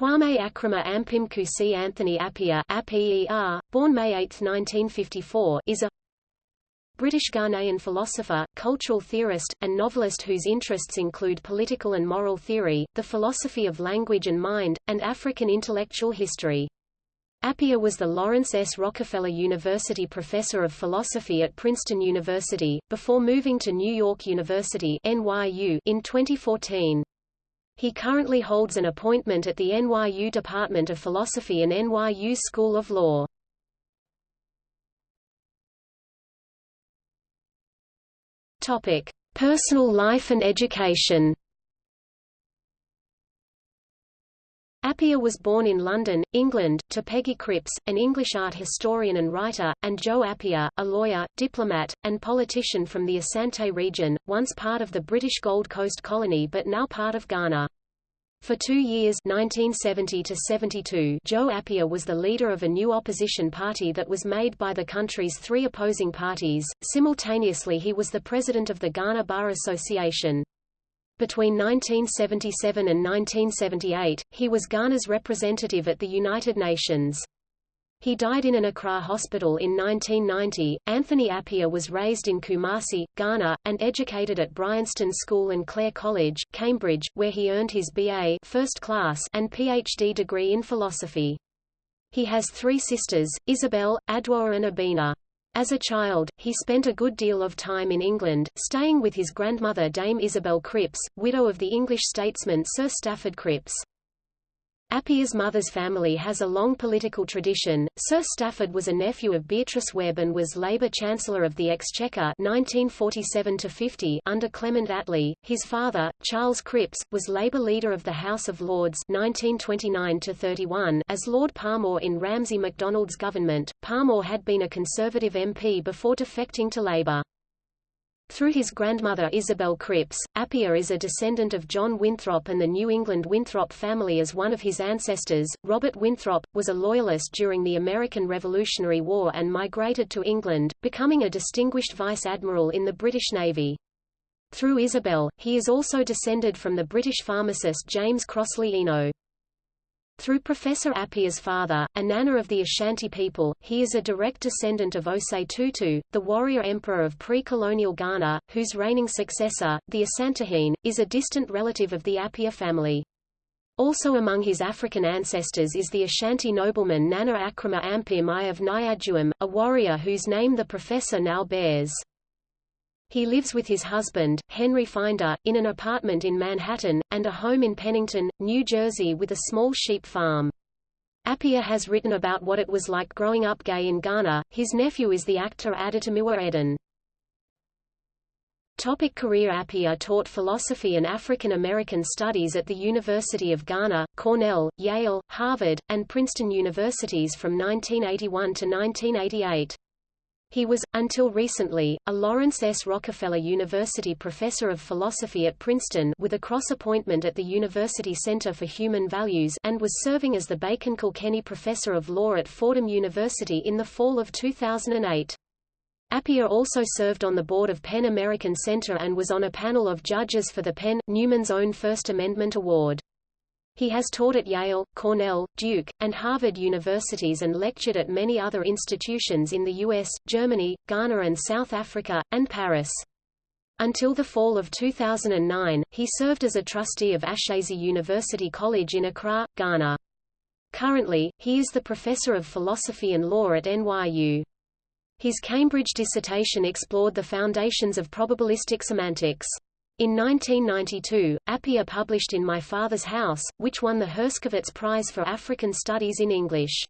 Kwame Akroma Kusi Anthony Appiah born May 8, 1954, is a British Ghanaian philosopher, cultural theorist, and novelist whose interests include political and moral theory, the philosophy of language and mind, and African intellectual history. Appiah was the Laurance S. Rockefeller University Professor of Philosophy at Princeton University, before moving to New York University NYU in 2014. He currently holds an appointment at the NYU Department of Philosophy and NYU School of Law. Topic: Personal life and education. Appiah was born in London, England, to Peggy Cripps, an English art historian and writer, and Joe Appiah, a lawyer, diplomat, and politician from the Asante region, once part of the British Gold Coast colony but now part of Ghana. For two years 1970 to 72, Joe Appiah was the leader of a new opposition party that was made by the country's three opposing parties. Simultaneously he was the president of the Ghana Bar Association. Between 1977 and 1978, he was Ghana's representative at the United Nations. He died in an Accra hospital in 1990. Anthony Appiah was raised in Kumasi, Ghana, and educated at Bryanston School and Clare College, Cambridge, where he earned his BA first class and PhD degree in philosophy. He has three sisters, Isabel, Adwoa and Abena. As a child, he spent a good deal of time in England, staying with his grandmother Dame Isabel Cripps, widow of the English statesman Sir Stafford Cripps. Appiah's mother's family has a long political tradition. Sir Stafford was a nephew of Beatrice Webb and was Labour Chancellor of the Exchequer 1947 under Clement Attlee. His father, Charles Cripps, was Labour leader of the House of Lords 1929 as Lord Parmoor in Ramsay MacDonald's government. Parmoor had been a Conservative MP before defecting to Labour. Through his grandmother Isabel Cripps, Appiah is a descendant of John Winthrop and the New England Winthrop family as one of his ancestors. Robert Winthrop, was a Loyalist during the American Revolutionary War and migrated to England, becoming a distinguished vice admiral in the British Navy. Through Isabel, he is also descended from the British pharmacist James Crossley Eno. Through Professor Appiah's father, a Nana of the Ashanti people, he is a direct descendant of Osei Tutu, the warrior emperor of pre-colonial Ghana, whose reigning successor, the Asantehene, is a distant relative of the Appiah family. Also among his African ancestors is the Ashanti nobleman Nana Akroma Ampim I of Nyajuum, a warrior whose name the professor now bears. He lives with his husband, Henry Finder, in an apartment in Manhattan, and a home in Pennington, New Jersey with a small sheep farm. Appiah has written about what it was like growing up gay in Ghana. His nephew is the actor Adetomiwa Edun. Topic career Appiah taught philosophy and African American studies at the University of Ghana, Cornell, Yale, Harvard, and Princeton universities from 1981 to 1988. He was, until recently, a Laurance S. Rockefeller University Professor of Philosophy at Princeton with a cross-appointment at the University Center for Human Values and was serving as the Bacon Kilkenny Professor of Law at Fordham University in the fall of 2008. Appiah also served on the board of PEN American Center and was on a panel of judges for the PEN, Newman's own First Amendment Award. He has taught at Yale, Cornell, Duke, and Harvard universities and lectured at many other institutions in the US, Germany, Ghana and South Africa, and Paris. Until the fall of 2009, he served as a trustee of Ashesi University College in Accra, Ghana. Currently, he is the professor of philosophy and law at NYU. His Cambridge dissertation explored the foundations of probabilistic semantics. In 1992, Appiah published In My Father's House, which won the Herskovits Prize for African Studies in English.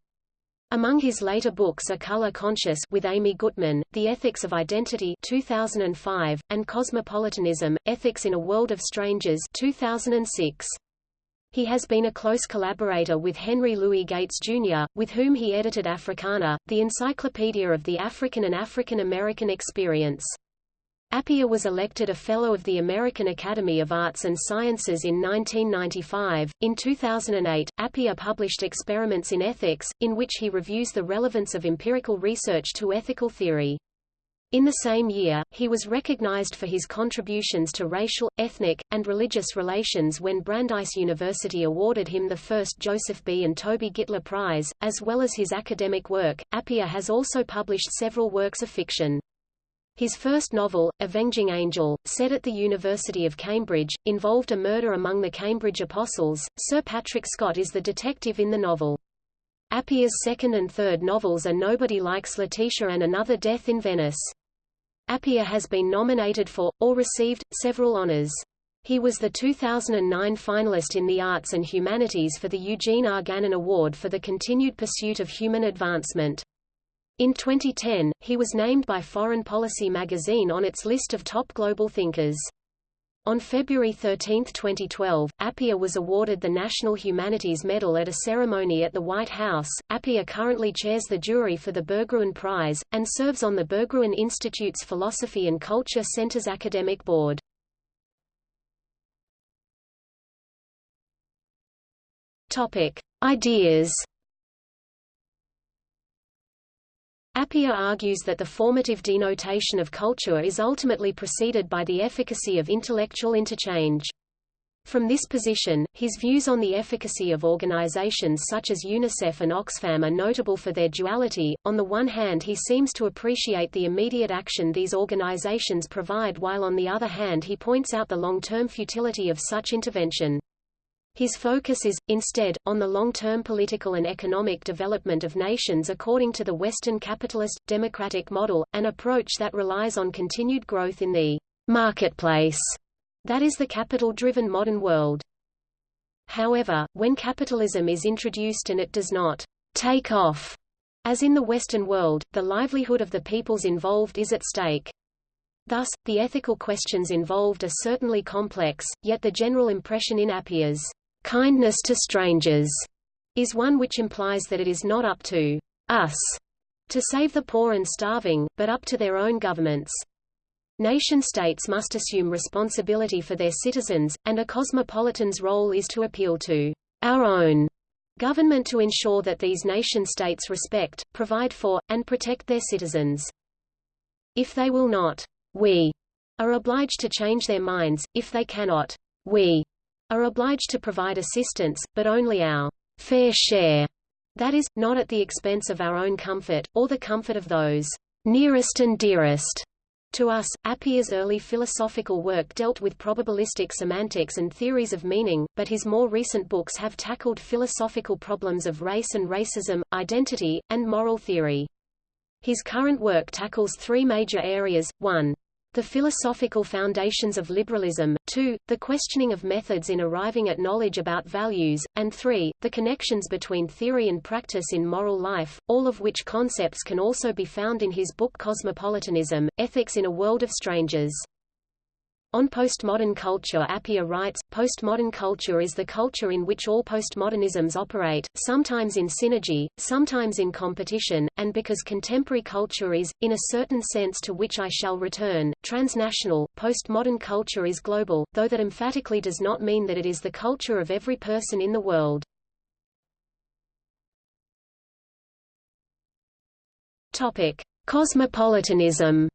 Among his later books are Color Conscious with Amy Gutmann, The Ethics of Identity 2005, and Cosmopolitanism, Ethics in a World of Strangers 2006. He has been a close collaborator with Henry Louis Gates, Jr., with whom he edited Africana, the encyclopedia of the African and African American experience. Appiah was elected a Fellow of the American Academy of Arts and Sciences in 1995. In 2008, Appiah published Experiments in Ethics, in which he reviews the relevance of empirical research to ethical theory. In the same year, he was recognized for his contributions to racial, ethnic, and religious relations when Brandeis University awarded him the first Joseph B. and Toby Gitler Prize. As well as his academic work, Appiah has also published several works of fiction. His first novel, Avenging Angel, set at the University of Cambridge, involved a murder among the Cambridge Apostles. Sir Patrick Scott is the detective in the novel. Appiah's second and third novels are Nobody Likes Letitia and Another Death in Venice. Appiah has been nominated for, or received, several honors. He was the 2009 finalist in the Arts and Humanities for the Eugene R. Gannon Award for the Continued Pursuit of Human Advancement. In 2010, he was named by Foreign Policy magazine on its list of top global thinkers. On February 13, 2012, Appiah was awarded the National Humanities Medal at a ceremony at the White House. Appiah currently chairs the jury for the Berggruen Prize, and serves on the Berggruen Institute's Philosophy and Culture Center's academic board. Topic. Ideas Appiah argues that the formative denotation of culture is ultimately preceded by the efficacy of intellectual interchange. From this position, his views on the efficacy of organizations such as UNICEF and Oxfam are notable for their duality. On the one hand, he seems to appreciate the immediate action these organizations provide, while on the other hand, he points out the long-term futility of such intervention. His focus is, instead, on the long-term political and economic development of nations according to the Western capitalist, democratic model, an approach that relies on continued growth in the marketplace, that is the capital-driven modern world. However, when capitalism is introduced and it does not take off, as in the Western world, the livelihood of the peoples involved is at stake. Thus, the ethical questions involved are certainly complex, yet the general impression in Appiah's Kindness to strangers is one which implies that it is not up to us to save the poor and starving, but up to their own governments. Nation-states must assume responsibility for their citizens, and a cosmopolitan's role is to appeal to our own government to ensure that these nation-states respect, provide for, and protect their citizens. If they will not, we are obliged to change their minds, if they cannot, we are obliged to provide assistance, but only our fair share, that is, not at the expense of our own comfort, or the comfort of those nearest and dearest to us. Appiah's early philosophical work dealt with probabilistic semantics and theories of meaning, but his more recent books have tackled philosophical problems of race and racism, identity, and moral theory. His current work tackles three major areas, 1. The philosophical foundations of liberalism, 2, the questioning of methods in arriving at knowledge about values, and 3, the connections between theory and practice in moral life, all of which concepts can also be found in his book Cosmopolitanism, Ethics in a World of Strangers. On postmodern culture Appiah writes, postmodern culture is the culture in which all postmodernisms operate, sometimes in synergy, sometimes in competition, and because contemporary culture is, in a certain sense to which I shall return, transnational, postmodern culture is global, though that emphatically does not mean that it is the culture of every person in the world. Topic. Cosmopolitanism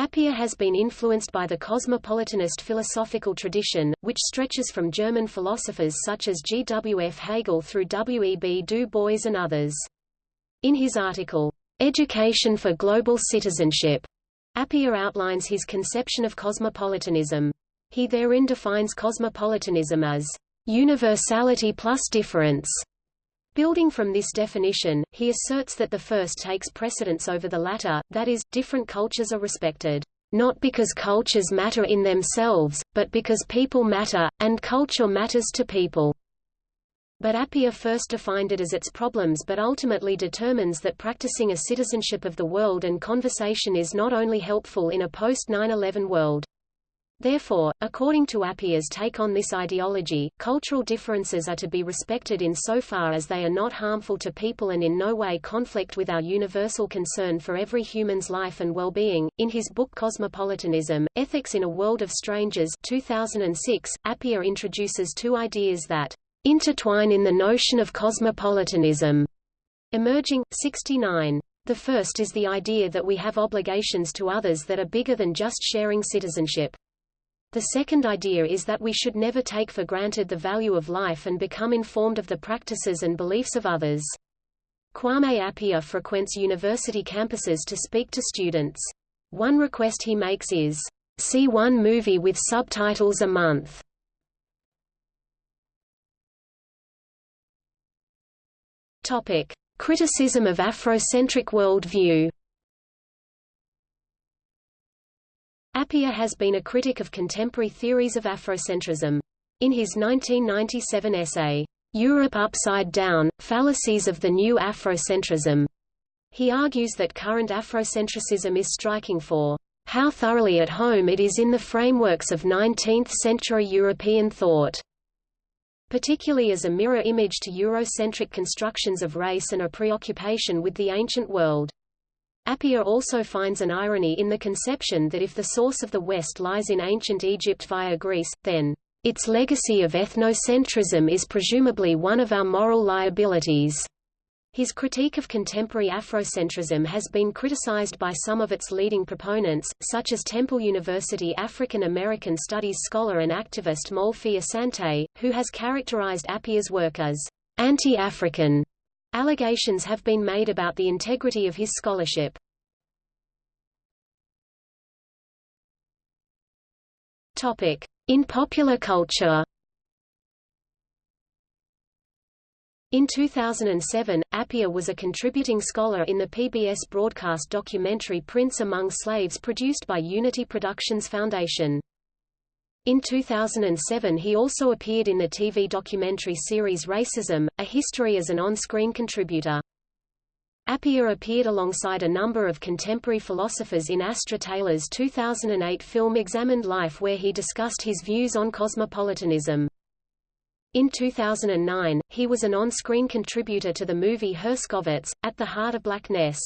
Appiah has been influenced by the cosmopolitanist philosophical tradition, which stretches from German philosophers such as G. W. F. Hegel through W. E. B. Du Bois and others. In his article, Education for Global Citizenship, Appiah outlines his conception of cosmopolitanism. He therein defines cosmopolitanism as universality plus difference, Building from this definition, he asserts that the first takes precedence over the latter, that is, different cultures are respected, not because cultures matter in themselves, but because people matter, and culture matters to people. But Appiah first defined it as its problems but ultimately determines that practicing a citizenship of the world and conversation is not only helpful in a post-9-11 world. Therefore, according to Appiah's take on this ideology, cultural differences are to be respected in so far as they are not harmful to people and in no way conflict with our universal concern for every human's life and well-being. In his book Cosmopolitanism, Ethics in a World of Strangers 2006, Appiah introduces two ideas that intertwine in the notion of cosmopolitanism. Emerging, 69. The first is the idea that we have obligations to others that are bigger than just sharing citizenship. The second idea is that we should never take for granted the value of life and become informed of the practices and beliefs of others. Kwame Appiah frequents university campuses to speak to students. One request he makes is, see one movie with subtitles a month. Criticism of Afrocentric worldview Appiah has been a critic of contemporary theories of Afrocentrism. In his 1997 essay, Europe Upside Down, Fallacies of the New Afrocentrism, he argues that current Afrocentricism is striking for how thoroughly at home it is in the frameworks of 19th-century European thought particularly as a mirror image to Eurocentric constructions of race and a preoccupation with the ancient world. Appiah also finds an irony in the conception that if the source of the West lies in ancient Egypt via Greece, then its legacy of ethnocentrism is presumably one of our moral liabilities. His critique of contemporary Afrocentrism has been criticized by some of its leading proponents, such as Temple University African American Studies scholar and activist Molefi Asante, who has characterized Appiah's work as anti-African. Allegations have been made about the integrity of his scholarship. In popular culture In 2007, Appiah was a contributing scholar in the PBS broadcast documentary Prince Among Slaves produced by Unity Productions Foundation. In 2007 he also appeared in the TV documentary series Racism, A History as an on-screen contributor. Appiah appeared alongside a number of contemporary philosophers in Astra Taylor's 2008 film Examined Life where he discussed his views on cosmopolitanism. In 2009, he was an on-screen contributor to the movie Herskovits, At the Heart of Blackness.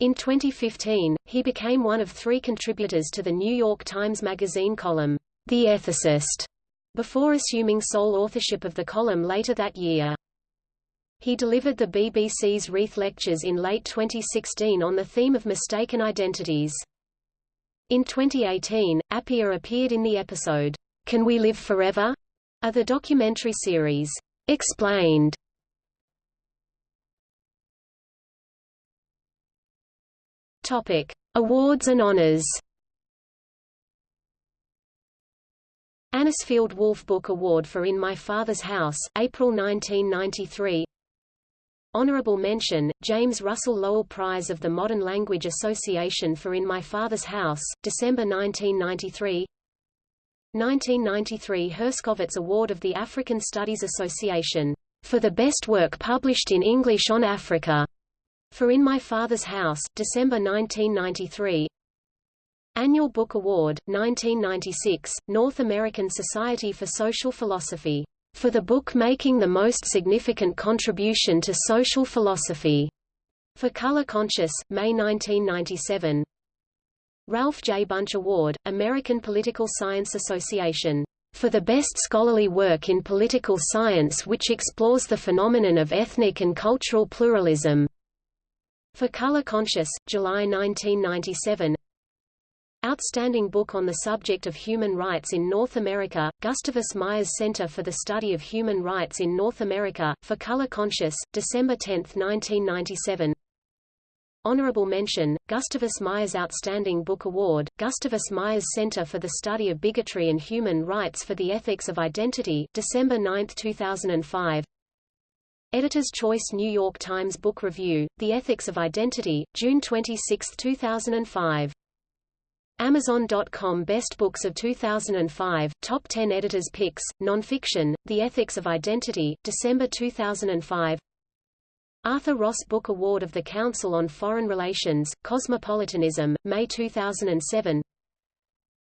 In 2015, he became one of three contributors to the New York Times Magazine column, The Ethicist, before assuming sole authorship of the column later that year. He delivered the BBC's Reith Lectures in late 2016 on the theme of mistaken identities. In 2018, Appiah appeared in the episode, Can We Live Forever? of the documentary series, Explained. Topic: Awards and honors. Anisfield Wolf Book Award for In My Father's House, April 1993. Honorable mention, James Russell Lowell Prize of the Modern Language Association for In My Father's House, December 1993 1993 Herskovits Award of the African Studies Association, for the best work published in English on Africa, for In My Father's House, December 1993 Annual Book Award, 1996, North American Society for Social Philosophy, for the book making the most significant contribution to social philosophy, for Color Conscious, May 1997 Ralph J. Bunche Award, American Political Science Association, for the best scholarly work in political science which explores the phenomenon of ethnic and cultural pluralism. For Color Conscious, July 1997 Outstanding book on the subject of human rights in North America, Gustavus Myers Center for the Study of Human Rights in North America, for Color Conscious, December 10, 1997 Honorable mention, Gustavus Myers Outstanding Book Award, Gustavus Myers Center for the Study of Bigotry and Human Rights for the Ethics of Identity, December 9, 2005. Editor's Choice New York Times Book Review, The Ethics of Identity, June 26, 2005. Amazon.com Best Books of 2005, Top 10 Editors Picks, Nonfiction, The Ethics of Identity, December 2005 Arthur Ross Book Award of the Council on Foreign Relations, Cosmopolitanism, May 2007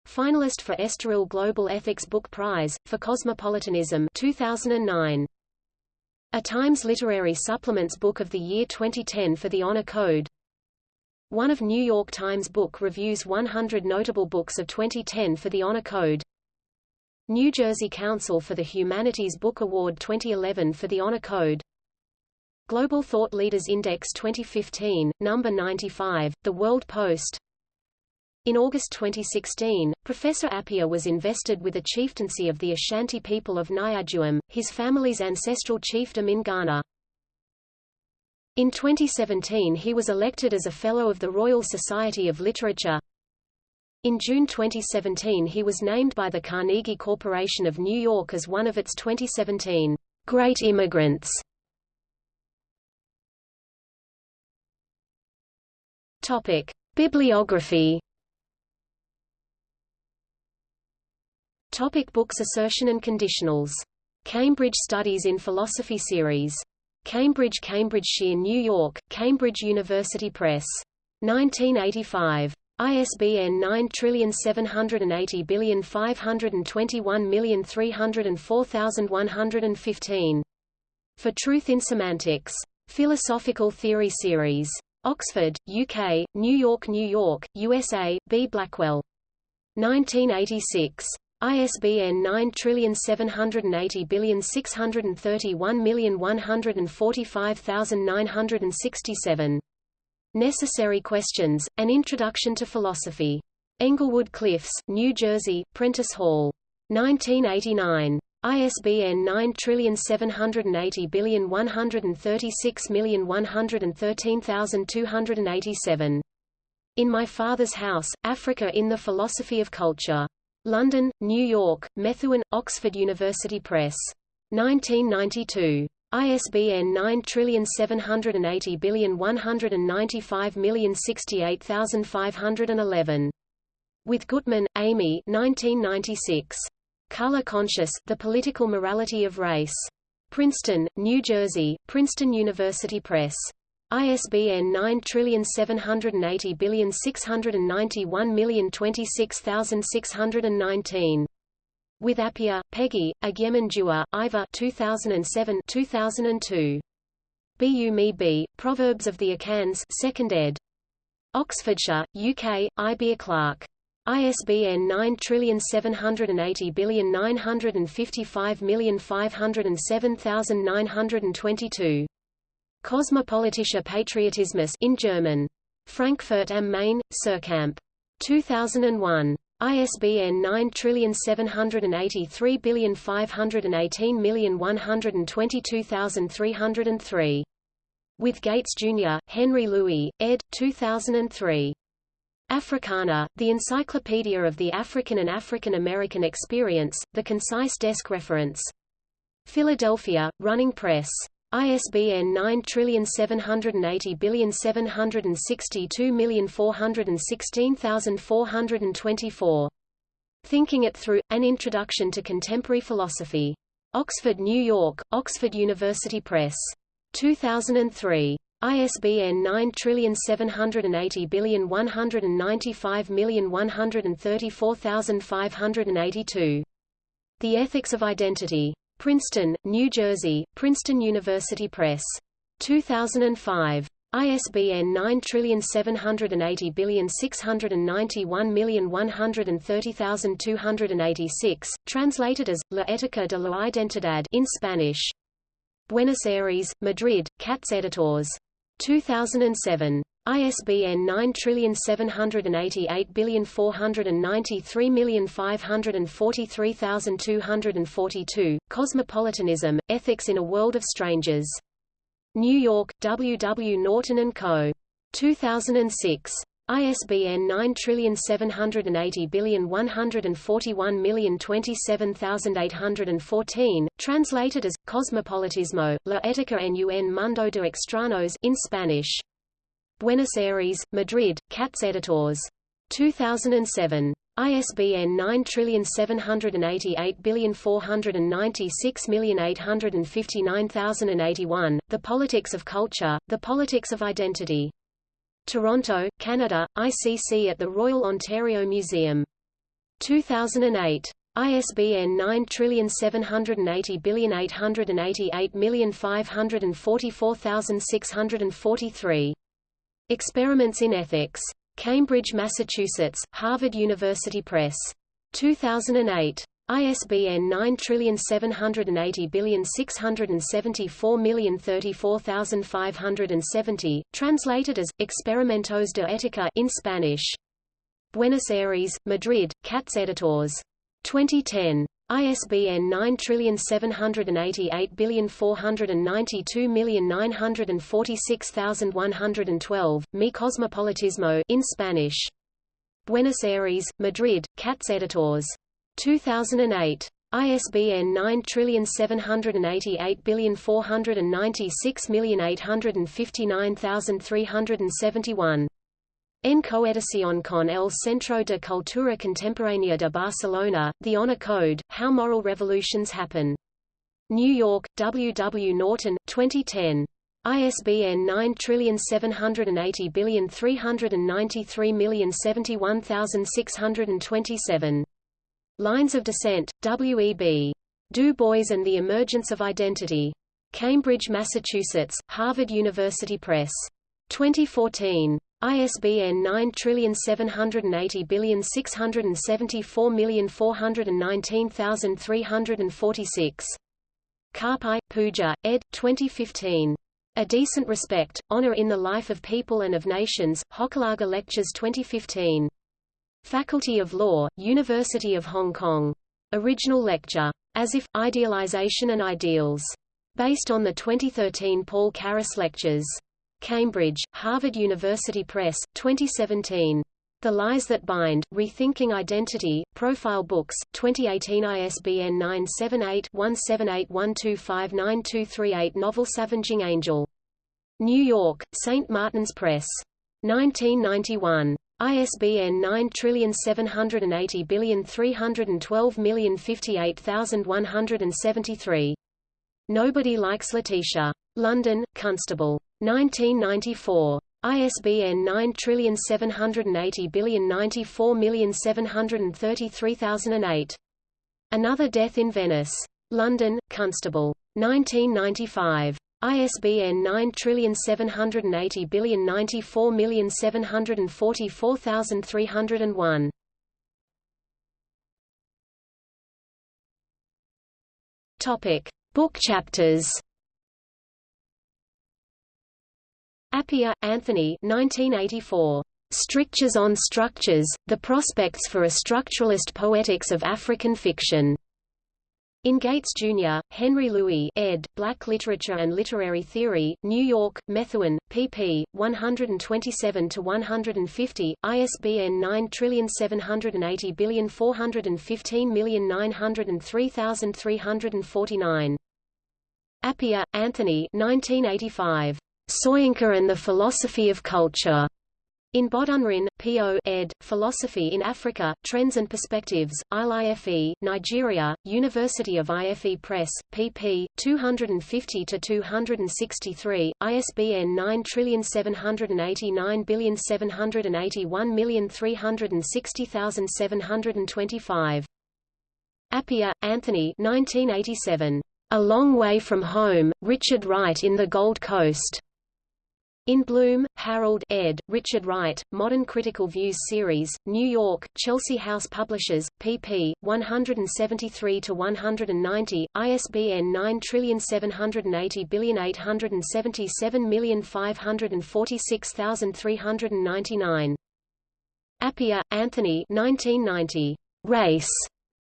Finalist for Estoril Global Ethics Book Prize, for Cosmopolitanism 2009. A Times Literary Supplements Book of the Year 2010 for the Honor Code. One of New York Times Book Review's 100 Notable Books of 2010 for the Honor Code. New Jersey Council for the Humanities Book Award 2011 for the Honor Code. Global Thought Leaders Index 2015, number 95, The World Post. In August 2016, Professor Appiah was invested with a chieftaincy of the Ashanti people of Nyajuum, his family's ancestral chiefdom in Ghana. In 2017 he was elected as a Fellow of the Royal Society of Literature. In June 2017 he was named by the Carnegie Corporation of New York as one of its 2017 Great Immigrants. Topic: Bibliography. Topic books Assertion and Conditionals. Cambridge Studies in Philosophy Series. Cambridge Cambridgeshire New York, Cambridge University Press. 1985. ISBN 9780521304115. For Truth in Semantics. Philosophical Theory Series. Oxford, UK, New York New York, USA, B. Blackwell. 1986. ISBN 9780631145967. Necessary Questions, An Introduction to Philosophy. Englewood Cliffs, New Jersey, Prentice Hall. 1989. ISBN 9780136113287. In My Father's House, Africa in the Philosophy of Culture. London, New York, Methuen, Oxford University Press. 1992. ISBN 9780195068511. With Gutmann, Amy 1996. Color Conscious, The Political Morality of Race. Princeton, New Jersey, Princeton University Press. ISBN 9780691026619. With Appiah, Peggy, Agyeman Iva 2007 2002. Bu Me Proverbs of the Akans 2nd ed. Oxfordshire, UK, Ayebia Clarke. ISBN 9780955507922. Kosmopolitischer Patriotismus in German. Frankfurt am Main, Suhrkamp. 2001. ISBN 9783518122303. With Gates, Jr., Henry Louis, ed. 2003. Africana, the Encyclopedia of the African and African American Experience, the concise desk reference. Philadelphia, Running Press. ISBN 9780762416424. Thinking It Through, An Introduction to Contemporary Philosophy. Oxford, New York, Oxford University Press. 2003. ISBN 9780195134582. The Ethics of Identity. Princeton, New Jersey, Princeton University Press. 2005. ISBN 9780691130286, translated as, La Ética de la Identidad in Spanish. Buenos Aires, Madrid, Katz Editors. 2007. ISBN 9788493543242, Cosmopolitanism, Ethics in a World of Strangers. New York, W. W. Norton & Co. 2006. ISBN 9780141027814, translated as, Cosmopolitismo, La Ética en un mundo de extraños in Spanish. Buenos Aires, Madrid, Katz Editors. 2007. ISBN 9788496859081, The Politics of Culture, The Politics of Identity. Toronto, Canada, ICC at the Royal Ontario Museum. 2008. ISBN 9780888544643. Experiments in Ethics. Cambridge, Massachusetts, Harvard University Press. 2008. ISBN 9780674034570, translated as, Experimentos de Ética in Spanish. Buenos Aires, Madrid, Katz Editors. 2010. ISBN 9788492946112, Mi Cosmopolitismo in Spanish. Buenos Aires, Madrid, Katz Editors. 2008. ISBN 9788496859371. En coedición con el Centro de Cultura Contemporánea de Barcelona, The Honor Code, How Moral Revolutions Happen. New York, W. W. Norton, 2010. ISBN 9780393071627. Lines of Descent, W. E. B. Du Bois and the Emergence of Identity. Cambridge, Massachusetts, Harvard University Press. 2014. ISBN 9780674419346. Karpai, Pooja, ed. 2015. A Decent Respect, Honor in the Life of People and of Nations, Hochelaga Lectures 2015. Faculty of Law, University of Hong Kong. Original lecture. As if, Idealization and Ideals. Based on the 2013 Paul Carus Lectures. Cambridge, Harvard University Press, 2017. The Lies That Bind, Rethinking Identity, Profile Books, 2018 ISBN 978-1781259238 Novels Avenging Angel. New York, St. Martin's Press. 1991. ISBN 9780312058173. Nobody Likes Letitia. London, Constable. 1994. ISBN 97809473008. Another Death in Venice. London, Constable. 1995. ISBN 978094744,301. Topic: Book chapters. Appiah, Anthony 1984. Strictures on Structures, The Prospects for a Structuralist Poetics of African Fiction. In Gates, Jr., Henry Louis ed., Black Literature and Literary Theory, New York, Methuen, pp. 127–150, ISBN 9780415903349. Appiah, Anthony 1985. Soyinka and the Philosophy of Culture. In Bodunrin, P.O. ed., Philosophy in Africa, Trends and Perspectives, Ile-Ife, Nigeria, University of IFE Press, pp. 250–263, ISBN 9789781360725. Appiah, Anthony 1987. A Long Way from Home, Richard Wright in the Gold Coast. In Bloom, Harold ed., Richard Wright, Modern Critical Views Series, New York, Chelsea House Publishers, pp. 173–190, ISBN 9780877546399. Appiah, Anthony 1990. Race.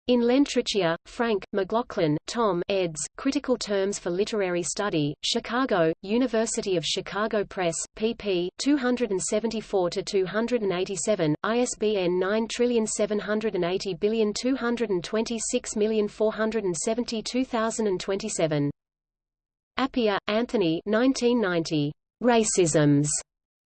In Lentricchia, Frank, McLaughlin, Tom eds., Critical Terms for Literary Study, Chicago, University of Chicago Press, pp. 274–287, ISBN 9780226472027. Appiah, Anthony 1990. Racisms.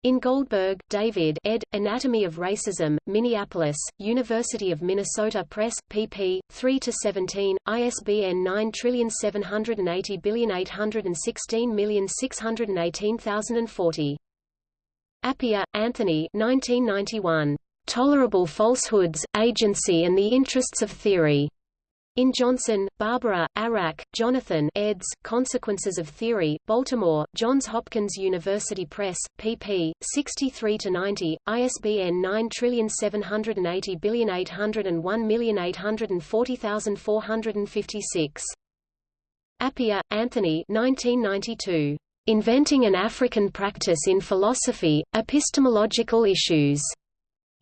In Goldberg, David ed., Anatomy of Racism, Minneapolis, University of Minnesota Press, pp. 3–17, ISBN 9780816618040. Appiah, Anthony 1991. Tolerable Falsehoods, Agency and the Interests of Theory. In Johnson, Barbara, Arac, Jonathan eds. Consequences of Theory, Baltimore, Johns Hopkins University Press, pp. 63-90, ISBN 9780801840456. Appiah, Anthony 1992. Inventing an African Practice in Philosophy, Epistemological Issues.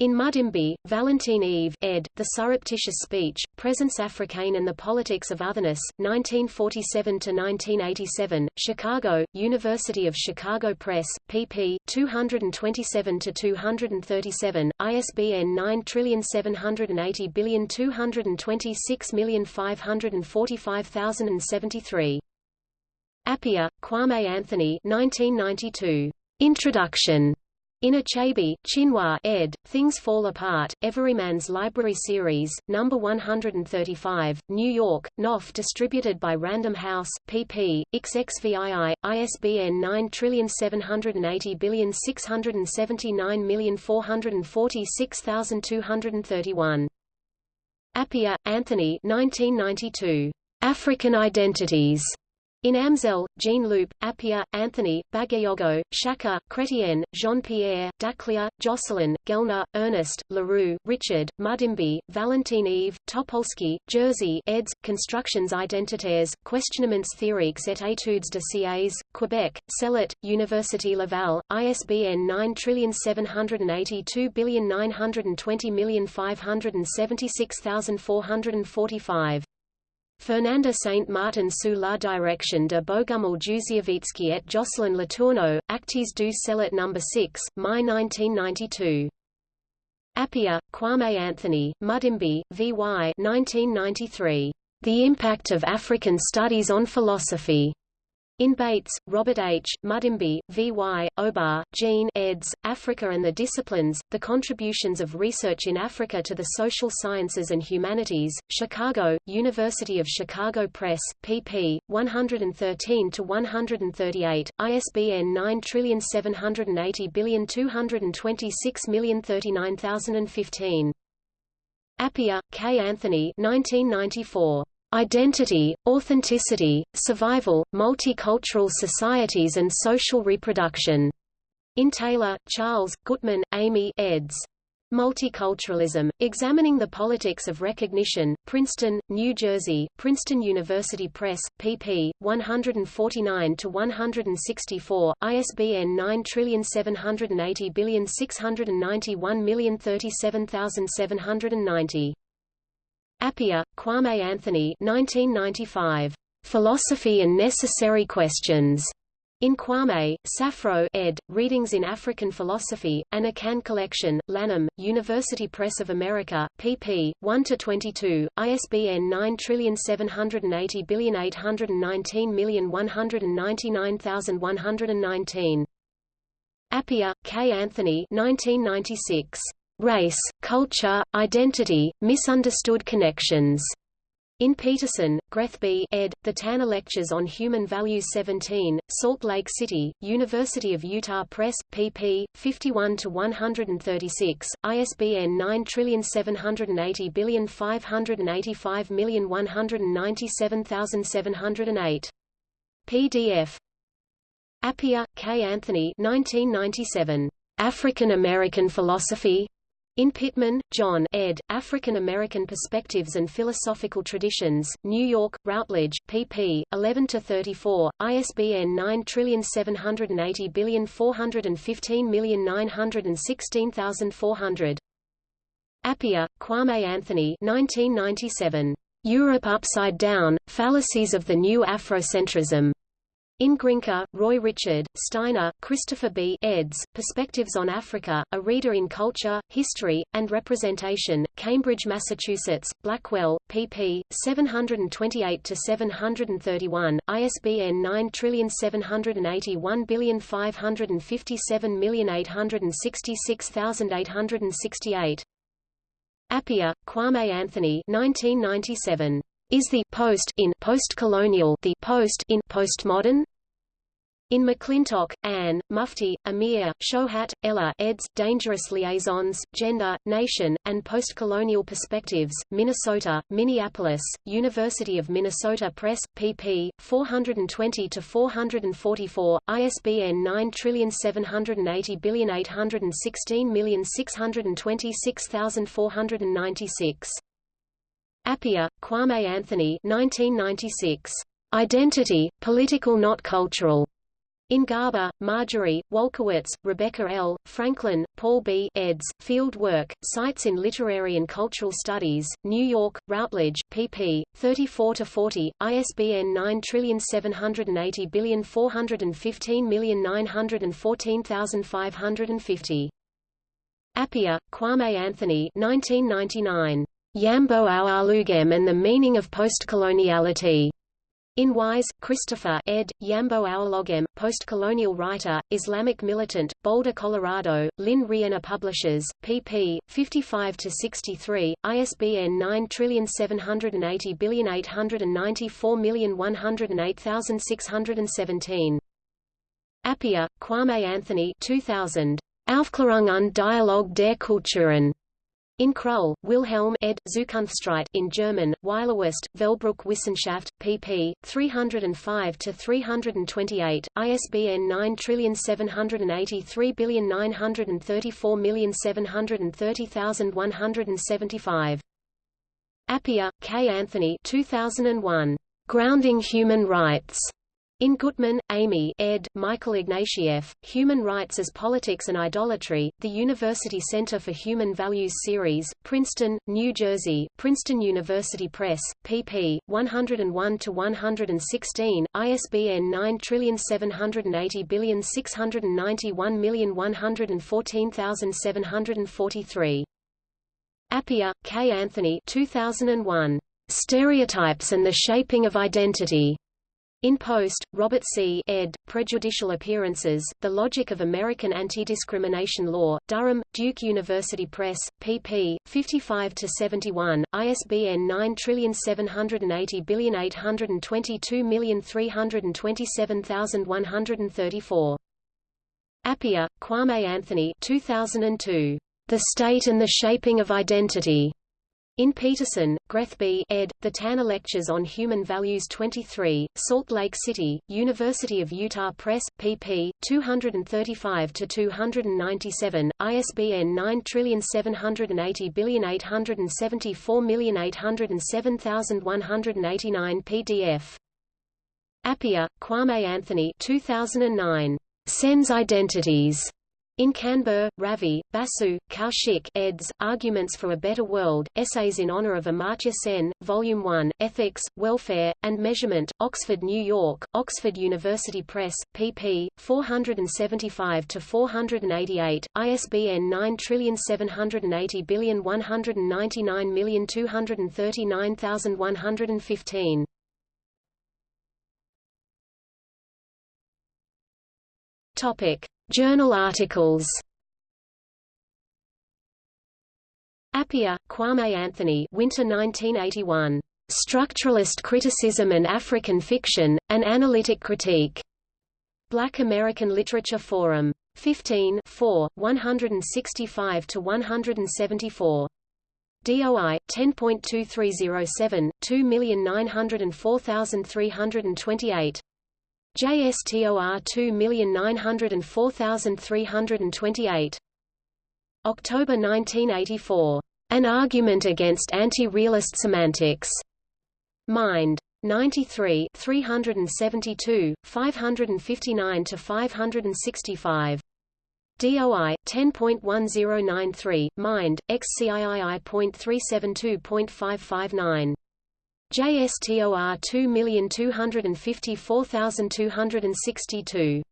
In Mudimbe, Valentin-Yves, ed., The Surreptitious Speech, Présence Africaine and the Politics of Otherness, 1947–1987, Chicago, University of Chicago Press, pp. 227–237, ISBN 9780226545073. Appiah, Kwame Anthony 1992. Introduction. In Achebe, Chinua ed., Things Fall Apart, Everyman's Library Series, No. 135, New York, Knopf distributed by Random House, pp. XXVII, ISBN 9780679446231. Appiah, Anthony 1992. African Identities. In Amselle, Jean-Loup, Appiah, Anthony, Bagayogo, Shaka, Chrétien, Jean-Pierre, Dakhlia, Jocelyn, Gellner, Ernest, LaRue, Richard, Mudimbe, Valentine Eve, Topolski, Jerzy eds. Constructions identitaires, Questionnements théoriques et études de sièges, Quebec, Cellet, Université Laval, ISBN 9782920576445. Fernanda Saint Martin sous la direction de Bogumil Jewsiewicki et Jocelyn Letourneau, Actes du Cellet No. 6, Mai 1992. Appiah, Kwame Anthony, Mudimbe, V.Y. 1993. The Impact of African Studies on Philosophy. In Bates, Robert H., Mudimbe, V.Y., O'Barr, Jean eds., Africa and the Disciplines, The Contributions of Research in Africa to the Social Sciences and Humanities, Chicago, University of Chicago Press, pp. 113-138, ISBN 9780226039015. Appiah, K. Anthony 1994. Identity, Authenticity, Survival, Multicultural Societies and Social Reproduction. In Taylor, Charles, Gutmann, Amy eds. Multiculturalism, Examining the Politics of Recognition, Princeton, New Jersey, Princeton University Press, pp. 149–164, ISBN 9780691037790. Appiah, Kwame Anthony 1995. Philosophy and Necessary Questions. In Kwame, Safro ed., Readings in African Philosophy, An Akan Collection, Lanham, University Press of America, pp. 1–22, ISBN 9780819199119. Appiah, K. Anthony 1996. Race, Culture, Identity, Misunderstood Connections. In Peterson, Grethe B. ed., The Tanner Lectures on Human Values 17, Salt Lake City, University of Utah Press, pp. 51–136, ISBN 9780585197708. PDF. Appiah, K. Anthony 1997. African American Philosophy, in Pittman, John ed., African American Perspectives and Philosophical Traditions, New York, Routledge, pp. 11–34, ISBN 9780415916400. Appiah, Kwame Anthony 1997. Europe Upside Down, Fallacies of the New Afrocentrism. In Grinker, Roy Richard, Steiner, Christopher B. eds., Perspectives on Africa, A Reader in Culture, History, and Representation, Cambridge, Massachusetts, Blackwell, pp. 728–731, ISBN 9781557866868. Appiah, Kwame Anthony 1997. Is the post in postcolonial the post in postmodern? In McClintock, Anne, Mufti, Amir, Shohat, Ella eds. Dangerous Liaisons, Gender, Nation, and Postcolonial Perspectives, Minnesota, Minneapolis, University of Minnesota Press, pp. 420-444, ISBN 9780816626496. Appiah, Kwame Anthony 1996. Identity, Political Not Cultural. In Garber, Marjorie, Walkowitz, Rebecca L., Franklin, Paul B. eds. Field Work, Sites in Literary and Cultural Studies, New York, Routledge, pp. 34-40, ISBN 9780415914550. Appiah, Kwame Anthony 1999. Yambo Ouologuem and the Meaning of Postcoloniality. In Wise, Christopher ed., Yambo Ouologuem, Postcolonial Writer, Islamic Militant, Boulder, Colorado, Lynne Rienner Publishers, pp. 55-63, ISBN 9780894108617. Appiah, Kwame Anthony 2000. Aufklärung und Dialog der Kulturen. In Krull, Wilhelm ed. Zukunftsstreit in German, Weilerswist, Velbruck Wissenschaft, pp. 305-328, ISBN 9783934730175. Appiah, K. Anthony 2001. Grounding Human Rights. In Gutmann, Amy ed. Michael Ignatieff, Human Rights as Politics and Idolatry, The University Center for Human Values Series, Princeton, New Jersey, Princeton University Press, pp. 101-116, ISBN 9780691114743. Appiah, K. Anthony 2001. Stereotypes and the Shaping of Identity. In Post, Robert C. ed., Prejudicial Appearances, The Logic of American Anti-Discrimination Law, Durham, Duke University Press, pp. 55-71, ISBN 9780822327134. Appiah, Kwame Anthony 2002. The State and the Shaping of Identity. In Peterson, Grethe B ed., The Tanner Lectures on Human Values 23, Salt Lake City, University of Utah Press, pp. 235-297, ISBN 9780874807189 PDF. Appiah, Kwame Anthony 2009. Sen's Identities. In Kanbur, Ravi, Basu, Kaushik eds. Arguments for a Better World, Essays in Honor of Amartya Sen, Volume 1, Ethics, Welfare, and Measurement, Oxford, New York, Oxford University Press, pp. 475-488, ISBN 9780199239115. Topic. Journal articles Appiah, Kwame Anthony Winter 1981. Structuralist Criticism and African Fiction, An Analytic Critique. Black American Literature Forum. 15 4, 165–174. DOI 10.2307 2904328 JSTOR 2904328. October 1984. An Argument Against Anti-Realist Semantics. Mind. 93 372, 559–565. DOI 10.1093, Mind, XCIII.372.559. JSTOR 2254262.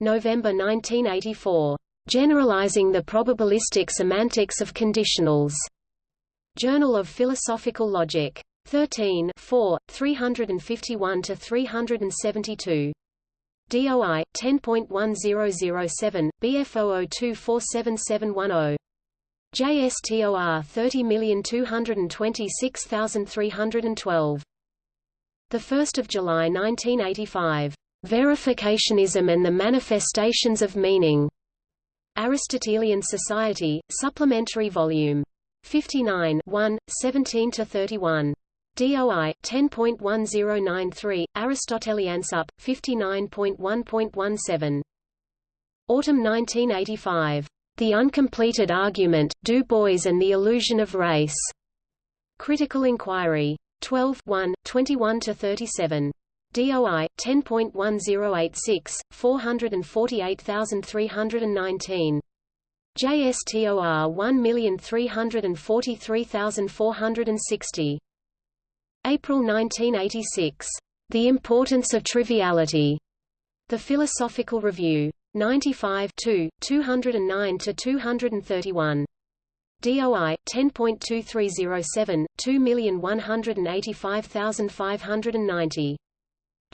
November 1984. Generalizing the Probabilistic Semantics of Conditionals. Journal of Philosophical Logic. 13 4, 351–372. DOI 10.1007 BF00247710 JSTOR 30226312. The 1st of July 1985. Verificationism and the Manifestations of Meaning. Aristotelian Society, Supplementary Volume 59 1, 17–31. DOI 10.1093 Aristoteliansup 59.1.17 Autumn 1985 The Uncompleted Argument Du Bois and the Illusion of Race Critical Inquiry 12 1 21 to 37 DOI 10.1086 448319 JSTOR 1343460 April 1986. The Importance of Triviality. The Philosophical Review. 95 209–231. DOI 10.2307 2185590.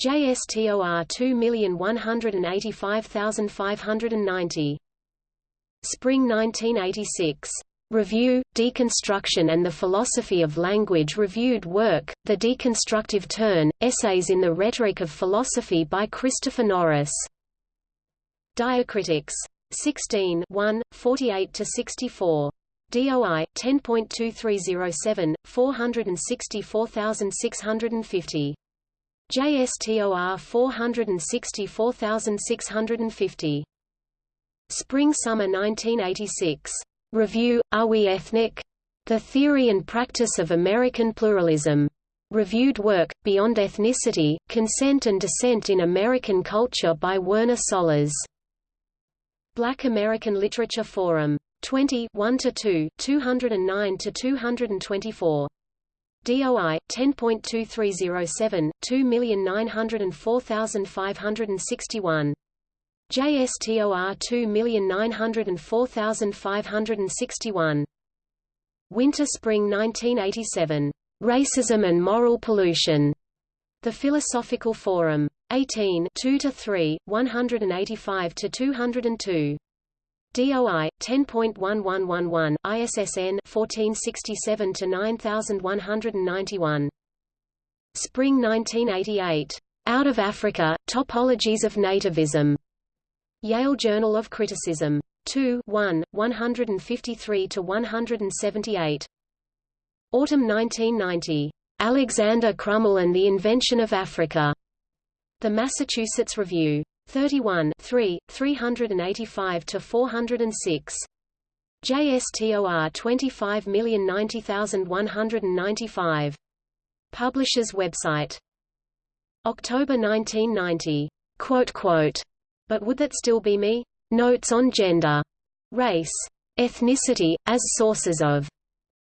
JSTOR 2185590. Spring 1986. Review, Deconstruction and the Philosophy of Language Reviewed work, The Deconstructive Turn, Essays in the Rhetoric of Philosophy by Christopher Norris. Diacritics. 16 1, 48–64. DOI 10.2307 464650. JSTOR 464650. Spring Summer 1986. Review, Are We Ethnic? The Theory and Practice of American Pluralism. Reviewed work, Beyond Ethnicity, Consent and Dissent in American Culture by Werner Sollors. Black American Literature Forum. 20 1–2, 209–224. DOI 10.2307 2904561 JSTOR 2904561. Winter-Spring 1987. Racism and Moral Pollution. The Philosophical Forum. 18 2–3, 185–202. DOI 10.1111 ISSN 1467-9191 Spring 1988 Out of Africa Topologies of Nativism Yale Journal of Criticism. 2 1, 153–178. Autumn 1990. Alexander Crummell and the Invention of Africa. The Massachusetts Review. 31 3, 385–406. JSTOR 25090195. Publisher's website. October 1990. Quote, quote, but would that still be me? Notes on gender, race, ethnicity, as sources of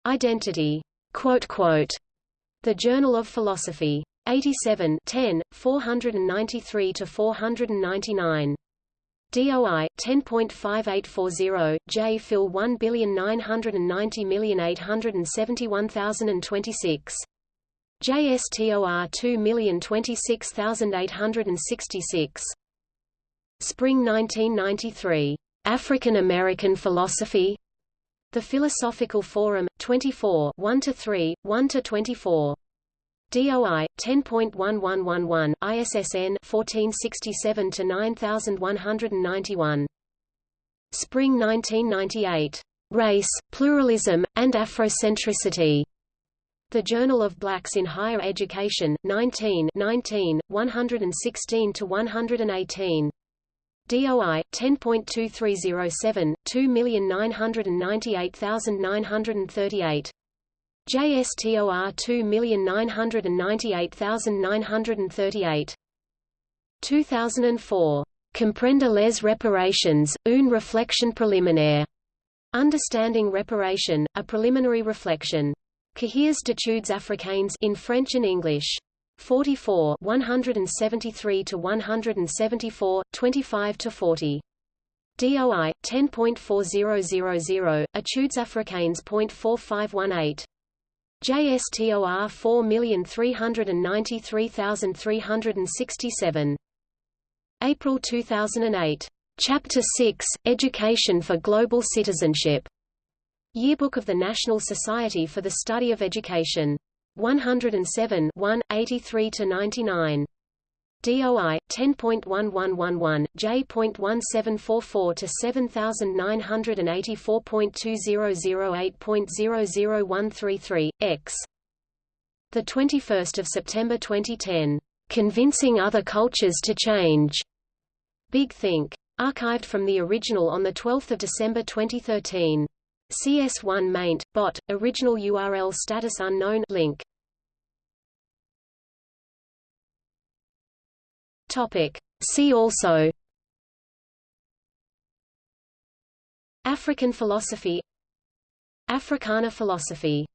identity. Quote, quote, the Journal of Philosophy. 87 10, 493–499. DOI 10.5840 J Phil 1990871,026 JSTOR 2026866 Spring 1993. African American Philosophy? The Philosophical Forum, 24 1–3, 1–24. DOI 10.1111 ISSN 1467 to 9191 Spring 1998 Race Pluralism and Afrocentricity. The Journal of Blacks in Higher Education 19 19 116 to 118 DOI 10.2307 2998938. JSTOR 2998938. 2004. Comprendre les reparations, une réflexion préliminaire. Understanding Reparation, a Preliminary Reflection. Cahiers d'études africaines in French and English. 44 173 to 174 25 to 40 DOI 10.4000 Etudes africaines.4518 JSTOR 4393367 April 2008 Chapter 6 Education for Global Citizenship. Yearbook of the National Society for the Study of Education 107 1, 83–99. DOI 10.1111 J.1744 to 7984.2008.001333 X. The 21st of September 2010. Convincing other cultures to change. Big Think. Archived from the original on the 12th of December 2013. CS1 maint, bot, original URL status unknown link. Topic. See also African philosophy Africana philosophy